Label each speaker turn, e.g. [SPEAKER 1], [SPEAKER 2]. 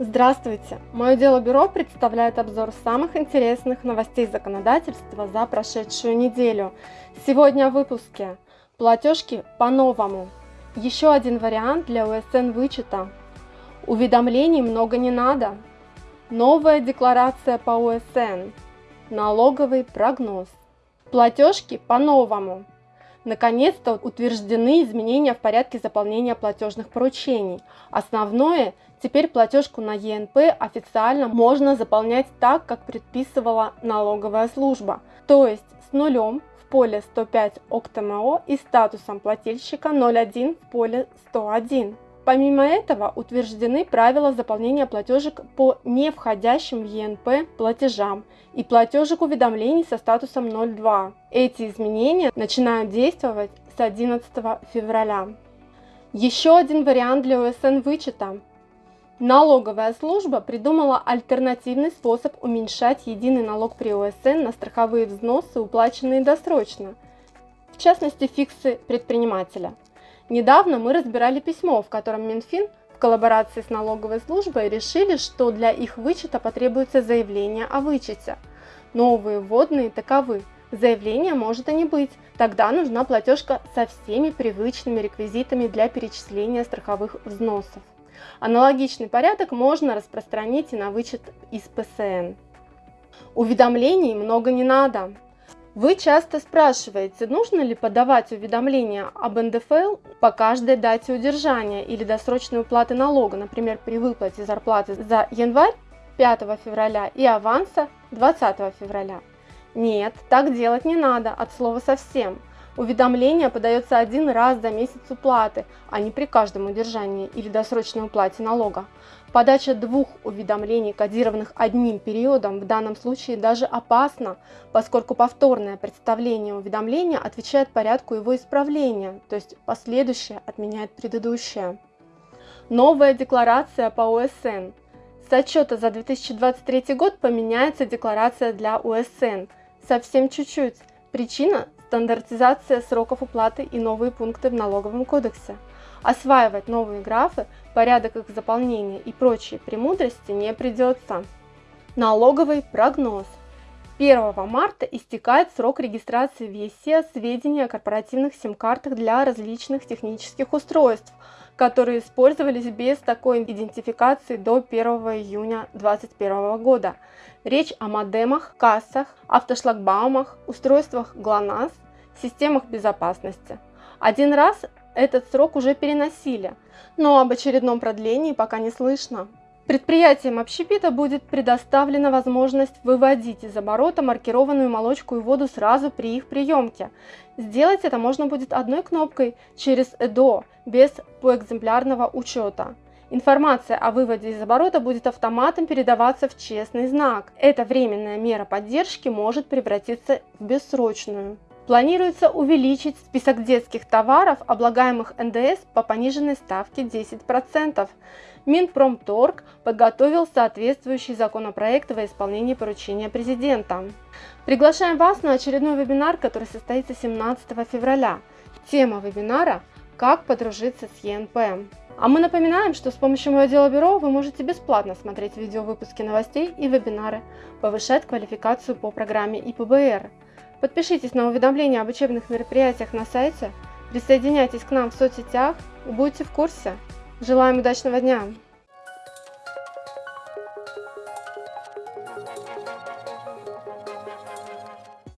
[SPEAKER 1] Здравствуйте! Мое дело бюро представляет обзор самых интересных новостей законодательства за прошедшую неделю. Сегодня в выпуске платежки по-новому. Еще один вариант для УСН вычета. Уведомлений много не надо. Новая декларация по УСН. Налоговый прогноз. Платежки по-новому. Наконец-то утверждены изменения в порядке заполнения платежных поручений. Основное, теперь платежку на ЕНП официально можно заполнять так, как предписывала налоговая служба, то есть с нулем в поле 105 ОКТМО и статусом плательщика 01 в поле 101. Помимо этого утверждены правила заполнения платежек по не входящим в ЕНП платежам и платежек уведомлений со статусом 02. Эти изменения начинают действовать с 11 февраля. Еще один вариант для ОСН вычета. Налоговая служба придумала альтернативный способ уменьшать единый налог при ОСН на страховые взносы, уплаченные досрочно, в частности фиксы предпринимателя – Недавно мы разбирали письмо, в котором Минфин в коллаборации с налоговой службой решили, что для их вычета потребуется заявление о вычете. Новые вводные таковы. Заявление может и не быть, тогда нужна платежка со всеми привычными реквизитами для перечисления страховых взносов. Аналогичный порядок можно распространить и на вычет из ПСН. Уведомлений много не надо. Вы часто спрашиваете, нужно ли подавать уведомления об НДФЛ по каждой дате удержания или досрочной уплаты налога, например, при выплате зарплаты за январь 5 февраля и аванса 20 февраля. Нет, так делать не надо, от слова совсем. Уведомление подается один раз за месяц уплаты, а не при каждом удержании или досрочной уплате налога. Подача двух уведомлений, кодированных одним периодом, в данном случае даже опасна, поскольку повторное представление уведомления отвечает порядку его исправления, то есть последующее отменяет предыдущее. Новая декларация по УСН. С отчета за 2023 год поменяется декларация для УСН. Совсем чуть-чуть. Причина стандартизация сроков уплаты и новые пункты в налоговом кодексе. Осваивать новые графы, порядок их заполнения и прочие премудрости не придется. Налоговый прогноз. 1 марта истекает срок регистрации в ЕСЕ сведений о корпоративных сим-картах для различных технических устройств, которые использовались без такой идентификации до 1 июня 2021 года. Речь о модемах, кассах, автошлагбаумах, устройствах ГЛОНАСС, системах безопасности. Один раз этот срок уже переносили, но об очередном продлении пока не слышно. Предприятиям общепита будет предоставлена возможность выводить из оборота маркированную молочку и воду сразу при их приемке. Сделать это можно будет одной кнопкой через ЭДО, без поэкземплярного учета. Информация о выводе из оборота будет автоматом передаваться в честный знак. Эта временная мера поддержки может превратиться в бессрочную. Планируется увеличить список детских товаров, облагаемых НДС по пониженной ставке 10%. Минпромторг подготовил соответствующий законопроект во исполнении поручения президента. Приглашаем вас на очередной вебинар, который состоится 17 февраля. Тема вебинара «Как подружиться с ЕНП». А мы напоминаем, что с помощью моего дела бюро вы можете бесплатно смотреть видеовыпуски новостей и вебинары, повышать квалификацию по программе ИПБР – Подпишитесь на уведомления об учебных мероприятиях на сайте, присоединяйтесь к нам в соцсетях и будьте в курсе. Желаем удачного дня!